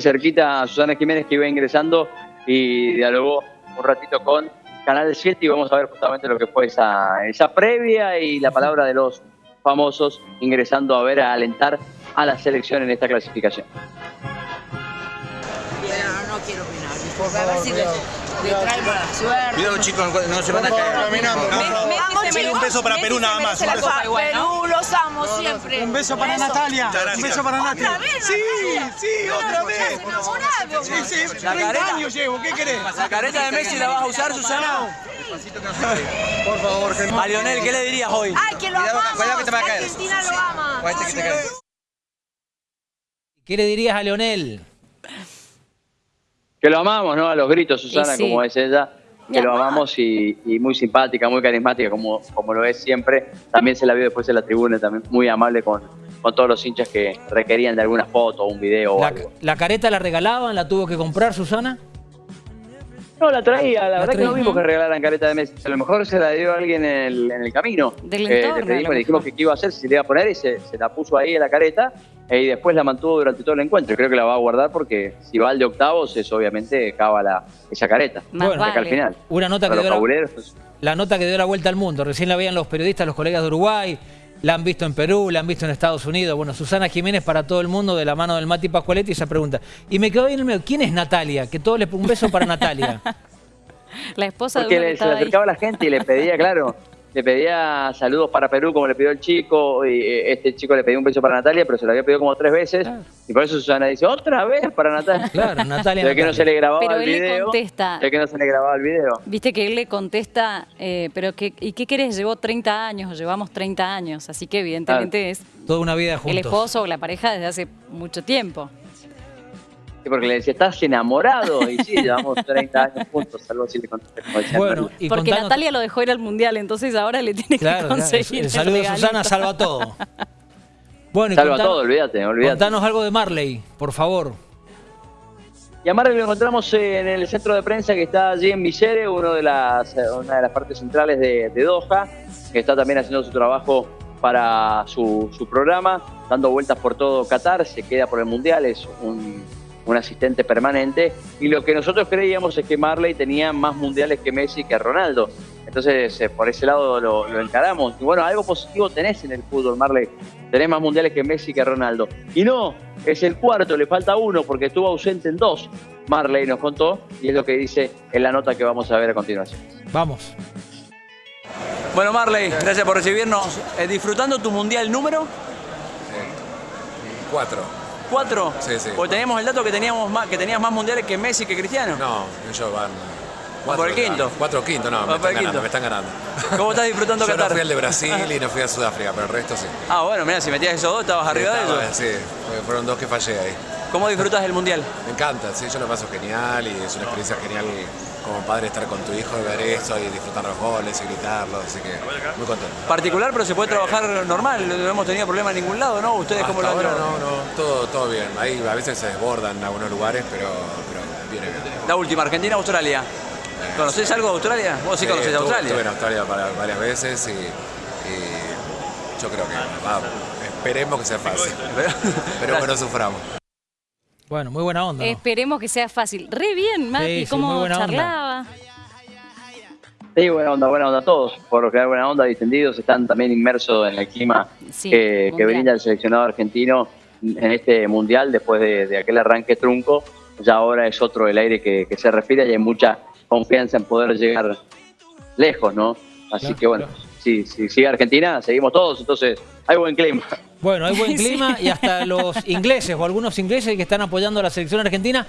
cerquita a Susana Jiménez que iba ingresando y dialogó un ratito con Canal 7 y vamos a ver justamente lo que fue esa, esa previa y la palabra de los famosos ingresando a ver, a alentar a la selección en esta clasificación. No quiero opinar, porque a ver si le, le trae mala suerte. Cuidado chicos, no se van a caer. Caminamos. Un beso para Perú nada más. Perú, los amo siempre. un beso para. Natalia. Un beso para Natalia. ¿Otra vez, Sí, sí, otra vez. enamorado, Sí, sí, 30 años llevo, ¿qué querés? La careta de Messi la vas a usar, Susana. Por favor, que A Lionel, ¿qué le dirías hoy? Ay, que lo amamos. cuidado que te va a caer. Argentina lo ama. Cuídate que te caes. ¿Qué le dirías a Leonel? Que lo amamos, ¿no? A los gritos, Susana, sí. como es ella, que lo amamos y, y muy simpática, muy carismática, como, como lo es siempre. También se la vio después en la tribuna, también muy amable con, con todos los hinchas que requerían de alguna foto, un video o La, algo. la careta la regalaban? ¿La tuvo que comprar Susana? No, la traía, la, verdad que traía. no vimos que regalaran careta de Messi. A lo mejor se la dio a alguien en el, en el camino. Del Eh, entorno, le pedimos, le dijimos que qué iba a hacer, si le iba a poner y se, se la puso ahí en la careta y después la mantuvo durante todo el encuentro. Creo que la va a guardar porque si va al de octavos es obviamente cava la, esa careta. Más Bueno, De acá al vale. final. Una nota que Para dio la, fabuleros. la nota que dio la vuelta al mundo. Recién la veían los periodistas, los colegas de Uruguay. La han visto en Perú, la han visto en Estados Unidos. Bueno, Susana Jiménez para todo el mundo de la mano del Mati Pascualetti esa pregunta. Y me quedó ahí en el medio. ¿Quién es Natalia? Que todos le un beso para Natalia. La esposa de Porque que le, se le ahí. acercaba a la gente y le pedía, claro, le pedía saludos para Perú como le pidió el chico, y eh, este chico le pedía un beso para Natalia, pero se lo había pedido como tres veces, y por eso Susana dice, otra vez para Natalia. Claro, Natalia, ve que no se le grababa Pero el él le video. contesta. Ve que no se le grababa el video. Viste que él le contesta, eh, pero que, ¿y qué querés? Llevó 30 años, o llevamos 30 años, así que evidentemente es Toda una vida el juntos. esposo o la pareja desde hace mucho tiempo. Sí, porque le decía, ¿estás enamorado? Y sí, llevamos 30 años juntos, algo así le decía Bueno, Natalia. y Porque contanos- Natalia lo dejó ir al mundial, entonces ahora le tiene Claro, que claro, conseguir. el saludo de. Susana salva todo. Bueno, y Salva contanos- todo, olvídate, olvídate. Contanos algo de Marley, por favor. Y a Marley lo encontramos en el centro de prensa que está allí en Visere, uno de las, eh, una de las partes centrales de, de Doha, que está también haciendo su trabajo para su, su programa, dando vueltas por todo Qatar, se queda por el Mundial, es un, un asistente permanente. Y lo que nosotros creíamos es que Marley tenía más mundiales que Messi que Ronaldo. Entonces, eh, por ese lado lo, lo encaramos. Y bueno, algo positivo tenés en el fútbol, Marley. Tenés más mundiales que Messi que Ronaldo. Y no, es el cuarto, le falta uno porque estuvo ausente en dos. Marley nos contó y es lo que dice en la nota que vamos a ver a continuación. Vamos. Bueno, Marley, gracias por recibirnos. Eh, ¿Disfrutando tu mundial número? Cuatro. ¿Cuatro? Sí, sí. Porque teníamos el dato que, teníamos más, que tenías más mundiales que Messi que Cristiano. No, ellos van. Van por el quinto. Cuatro o quinto, no, me están, ganando, me están ganando. ¿Cómo estás disfrutando Yo no Qatar? fui al de Brasil y no fui a Sudáfrica, pero el resto sí. Ah, bueno, mira, si metías esos dos, estabas arriba de ellos. Sí, fueron dos que fallé ahí. ¿Cómo disfrutas del mundial? Me encanta, sí, yo lo paso genial y es una experiencia genial como padre estar con tu hijo y ver esto y disfrutar los goles y gritarlos, así que muy contento. Particular, pero se puede trabajar normal, no hemos tenido problema en ningún lado, ¿no? ¿Ustedes cómo lo Hasta han ahora no, no, todo, todo bien. Ahí a veces se desbordan en algunos lugares, pero, pero viene bien. La última, Argentina-Australia. ¿Conocés algo de Australia? Vos sí, conocés estuve- Australia. Estuve en Australia para- varias veces y, y yo creo que va, esperemos que sea fácil. Esperemos que no suframos. Bueno, muy buena onda. ¿no? Esperemos que sea fácil. Re bien, Mati, Sí, cómo buena onda. charlaba. Sí, buena onda, buena onda a todos. Por lo general, buena onda, distendidos, están también inmersos en el clima Sí, que, que brinda el seleccionado argentino en este mundial después de, de aquel arranque trunco. Ya ahora es otro el aire que, que se respira y hay mucha confianza en poder llegar lejos, ¿no? Así Claro, que bueno, claro. Si, si sigue Argentina, seguimos todos, entonces hay buen clima. Bueno, hay buen Sí. clima y hasta los ingleses o algunos ingleses que están apoyando a la selección argentina